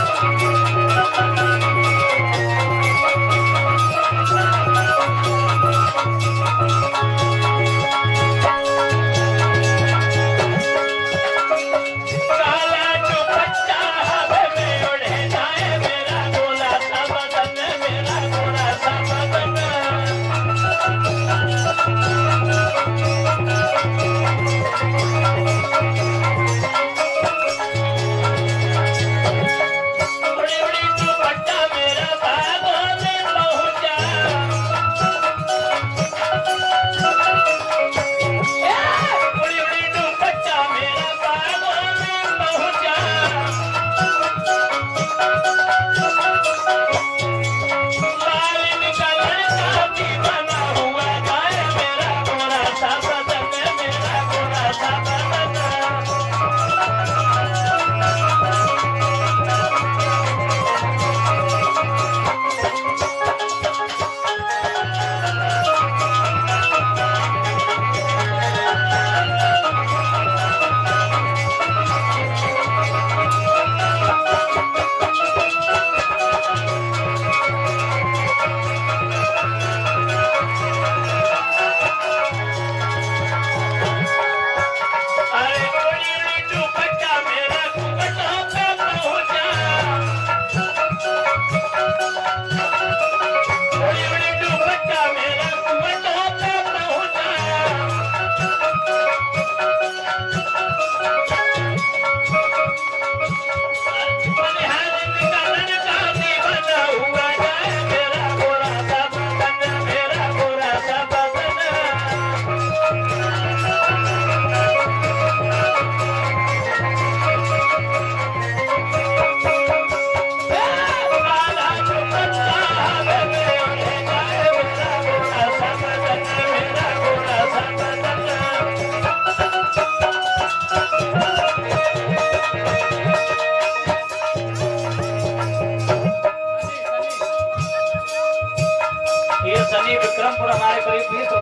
Música por amar a Cristo.